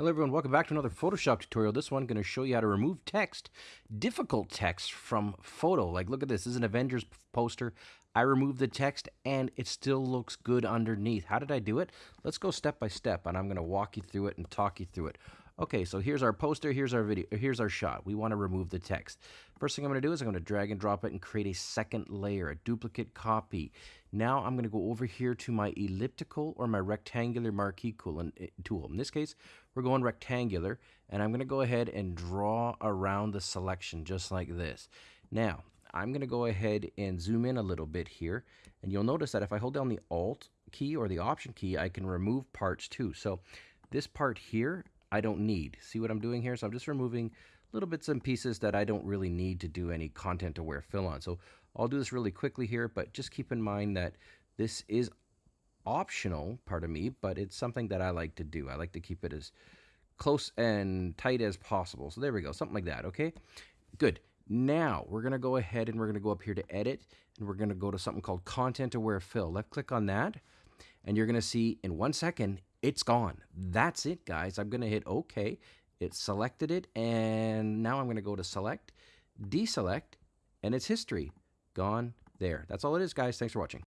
Hello everyone, welcome back to another Photoshop tutorial. This one going to show you how to remove text, difficult text from photo. Like look at this, this is an Avengers poster. I removed the text and it still looks good underneath. How did I do it? Let's go step by step and I'm going to walk you through it and talk you through it. Okay, so here's our poster, here's our video, here's our shot. We want to remove the text. First thing I'm going to do is I'm going to drag and drop it and create a second layer, a duplicate copy. Now I'm going to go over here to my elliptical or my rectangular marquee eh, tool. In this case, we're going rectangular, and I'm going to go ahead and draw around the selection just like this. Now, I'm going to go ahead and zoom in a little bit here, and you'll notice that if I hold down the Alt key or the Option key, I can remove parts too. So this part here, I don't need. See what I'm doing here? So I'm just removing little bits and pieces that I don't really need to do any content aware fill on. So I'll do this really quickly here, but just keep in mind that this is optional part of me, but it's something that I like to do. I like to keep it as close and tight as possible. So there we go, something like that, okay? Good. Now we're gonna go ahead and we're gonna go up here to edit and we're gonna go to something called content aware fill. Left click on that and you're gonna see in one second it's gone. That's it, guys. I'm going to hit OK. It selected it, and now I'm going to go to select, deselect, and it's history. Gone there. That's all it is, guys. Thanks for watching.